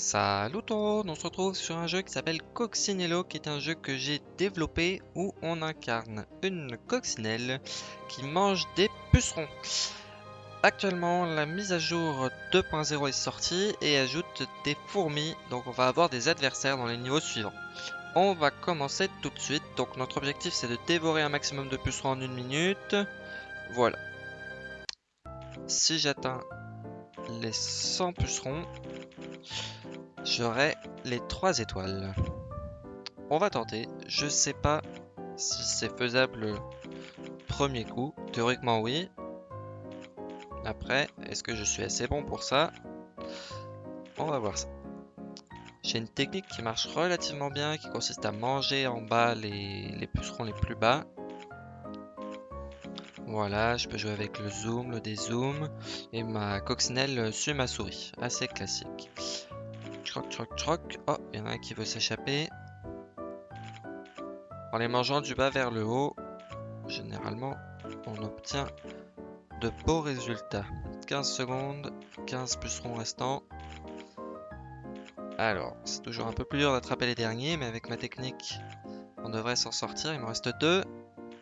Salut tout le monde, on se retrouve sur un jeu qui s'appelle Coccinello, qui est un jeu que j'ai développé où on incarne une coccinelle qui mange des pucerons. Actuellement, la mise à jour 2.0 est sortie et ajoute des fourmis, donc on va avoir des adversaires dans les niveaux suivants. On va commencer tout de suite, donc notre objectif c'est de dévorer un maximum de pucerons en une minute. Voilà. Si j'atteins les 100 pucerons, j'aurai les 3 étoiles. On va tenter. Je sais pas si c'est faisable premier coup. Théoriquement oui. Après, est-ce que je suis assez bon pour ça? On va voir ça. J'ai une technique qui marche relativement bien, qui consiste à manger en bas les, les pucerons les plus bas. Voilà, je peux jouer avec le zoom, le dézoom, et ma coccinelle suit ma souris. Assez classique. Troc, troc, troc. Oh, il y en a un qui veut s'échapper. En les mangeant du bas vers le haut, généralement, on obtient de beaux résultats. 15 secondes, 15 pucerons restants. Alors, c'est toujours un peu plus dur d'attraper les derniers, mais avec ma technique, on devrait s'en sortir. Il me reste deux.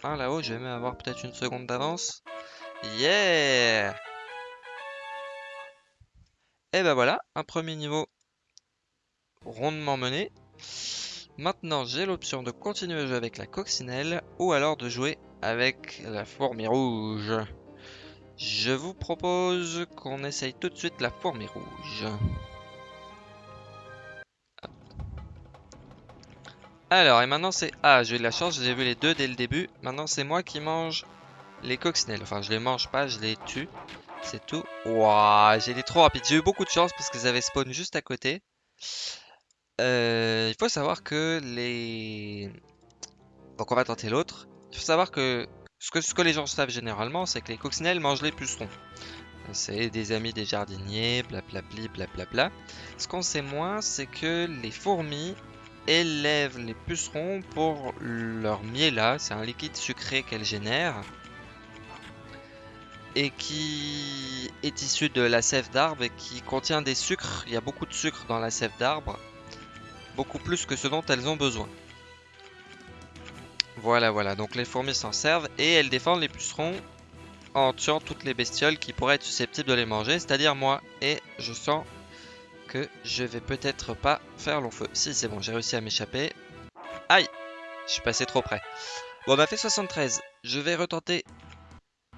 Un là-haut, je vais même avoir peut-être une seconde d'avance. Yeah Et ben voilà, un premier niveau rondement mené. Maintenant, j'ai l'option de continuer à jouer avec la coccinelle ou alors de jouer avec la fourmi rouge. Je vous propose qu'on essaye tout de suite la fourmi rouge. Alors, et maintenant c'est... Ah, j'ai eu de la chance, j'ai vu les deux dès le début. Maintenant, c'est moi qui mange les coccinelles. Enfin, je les mange pas, je les tue. C'est tout. Waouh, j'ai été trop rapide. J'ai eu beaucoup de chance parce qu'ils avaient spawn juste à côté. Euh, il faut savoir que les... Donc on va tenter l'autre. Il faut savoir que ce, que les gens savent généralement, c'est que les coccinelles mangent les pucerons. C'est des amis des jardiniers, blablabli, blablabla. Ce qu'on sait moins, c'est que les fourmis élèvent les pucerons pour leur miela. C'est un liquide sucré qu'elles génèrent. Et qui est issu de la sève d'arbre et qui contient des sucres. Il y a beaucoup de sucre dans la sève d'arbre beaucoup plus que ce dont elles ont besoin. Voilà, voilà, donc les fourmis s'en servent et elles défendent les pucerons en tuant toutes les bestioles qui pourraient être susceptibles de les manger, c'est-à-dire moi. Et je sens que je vais peut-être pas faire long feu. Si, c'est bon, j'ai réussi à m'échapper. Aïe Je suis passé trop près. Bon, on a fait 73. Je vais retenter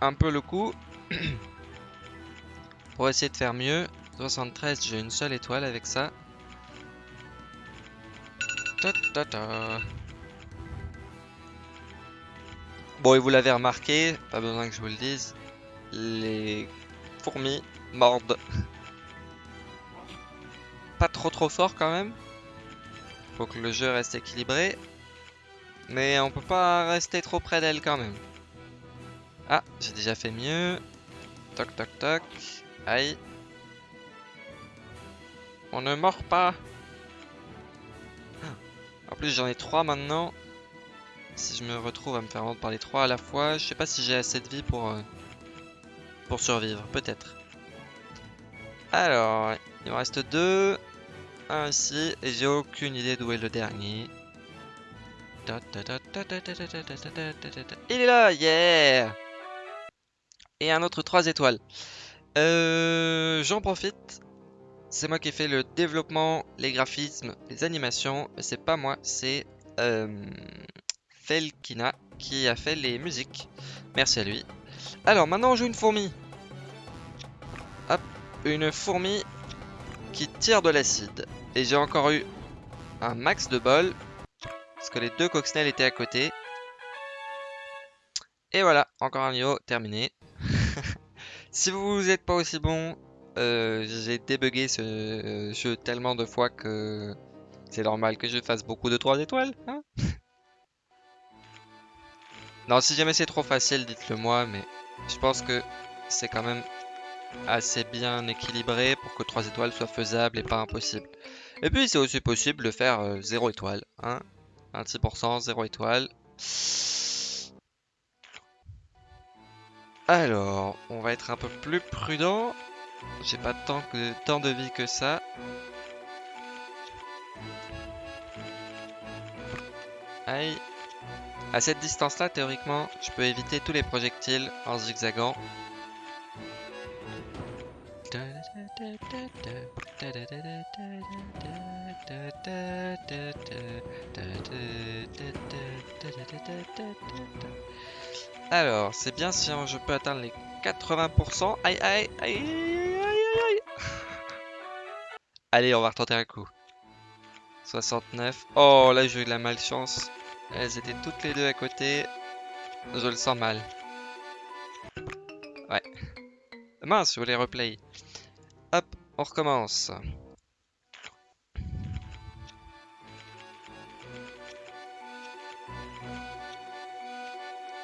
un peu le coup. pour essayer de faire mieux. 73, j'ai une seule étoile avec ça. Bon, et vous l'avez remarqué, pas besoin que je vous le dise, les fourmis mordent. Pas trop trop fort quand même. Faut que le jeu reste équilibré. Mais on peut pas rester trop près d'elle quand même. Ah, j'ai déjà fait mieux. Toc toc toc. Aïe. On ne mord pas. En plus, j'en ai trois maintenant. Si je me retrouve à me faire vendre par les trois à la fois, je sais pas si j'ai assez de vie pour, euh, pour survivre. Peut-être. Alors, il me reste deux. Un ici. Et j'ai aucune idée d'où est le dernier. Il est là, yeah Et un autre 3 étoiles. Euh, J'en profite c'est moi qui ai fait le développement, les graphismes, les animations. Mais c'est pas moi, c'est euh, Felkina qui a fait les musiques. Merci à lui. Alors maintenant on joue une fourmi. Hop, une fourmi qui tire de l'acide. Et j'ai encore eu un max de bol. Parce que les deux coccinelles étaient à côté. Et voilà, encore un niveau terminé. si vous n'êtes pas aussi bon, euh, j'ai débugué ce euh, jeu tellement de fois que c'est normal que je fasse beaucoup de 3 étoiles. Hein non, si jamais c'est trop facile, dites-le moi, mais je pense que c'est quand même assez bien équilibré pour que 3 étoiles soient faisables et pas impossible. Et puis c'est aussi possible de faire 0 euh, étoile. Hein 26%, 0 étoile. Alors, on va être un peu plus prudent. J'ai pas tant, que, tant de vie que ça. Aïe. À cette distance-là, théoriquement, je peux éviter tous les projectiles en zigzagant. Alors, c'est bien si je peux atteindre les 80%. Aïe, aïe, aïe Allez, on va retenter un coup. 69. Oh, là, j'ai eu de la malchance. Elles étaient toutes les deux à côté. Je le sens mal. Ouais. Mince, je voulais replay. Hop, on recommence.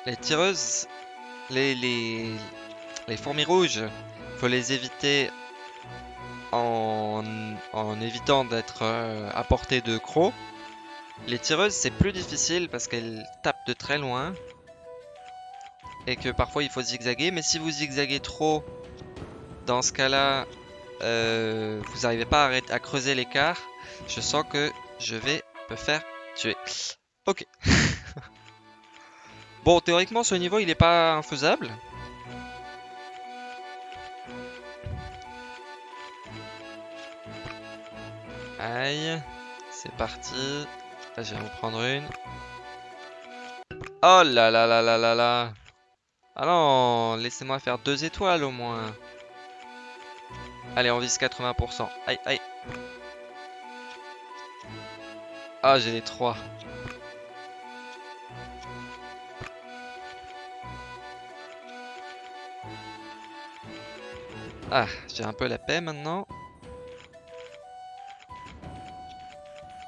Les tireuses, les, les, les fourmis rouges, faut les éviter en, en évitant d'être euh, à portée de crocs. Les tireuses, c'est plus difficile parce qu'elles tapent de très loin. Et que parfois il faut zigzaguer. Mais si vous zigzaguez trop, dans ce cas-là, euh, vous n'arrivez pas à, à creuser l'écart. Je sens que je vais me faire tuer. Ok. bon, théoriquement, ce niveau, il n'est pas infaisable. Aïe. C'est parti. Là, je vais en prendre une. Oh là là là là là là. Ah laissez-moi faire deux étoiles au moins. Allez, on vise 80%. Aïe, aïe. Ah, j'ai les trois. Ah, j'ai un peu la paix maintenant.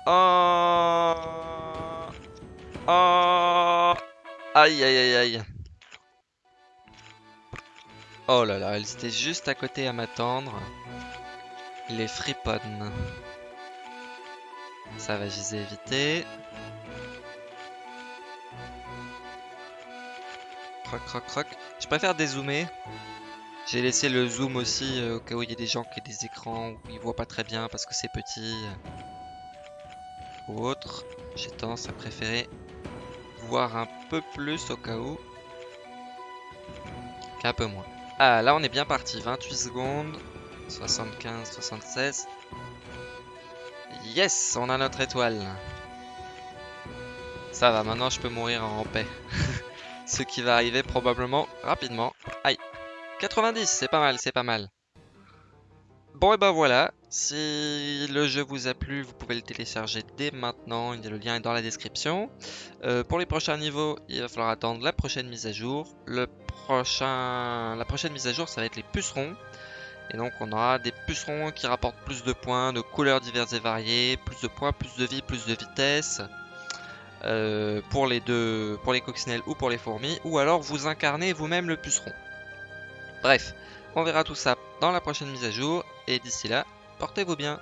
Oh Oh Aïe aïe aïe aïe Oh là là, elle était juste à côté à m'attendre. Les friponnes. Ça va, je les ai éviter. Croc, croc, croc. Je préfère dézoomer. J'ai laissé le zoom aussi euh, au cas où il y a des gens qui ont des écrans où ils voient pas très bien parce que c'est petit ou autre, j'ai tendance à préférer voir un peu plus au cas où qu'un peu moins. Ah, là on est bien parti, 28 secondes, 75, 76. Yes, on a notre étoile. Ça va, maintenant je peux mourir en paix. Ce qui va arriver probablement rapidement. Aïe, 90, c'est pas mal, c'est pas mal. Bon et ben voilà, si le jeu vous a plu, vous pouvez le télécharger dès maintenant, le lien est dans la description. Euh, pour les prochains niveaux, il va falloir attendre la prochaine mise à jour. La prochaine mise à jour, ça va être les pucerons. Et donc on aura des pucerons qui rapportent plus de points, de couleurs diverses et variées, plus de points, plus de vie, plus de vitesse. Euh, pour les deux, pour les coccinelles ou pour les fourmis, ou alors vous incarnez vous-même le puceron. Bref, on verra tout ça dans la prochaine mise à jour. Et d'ici là, portez-vous bien.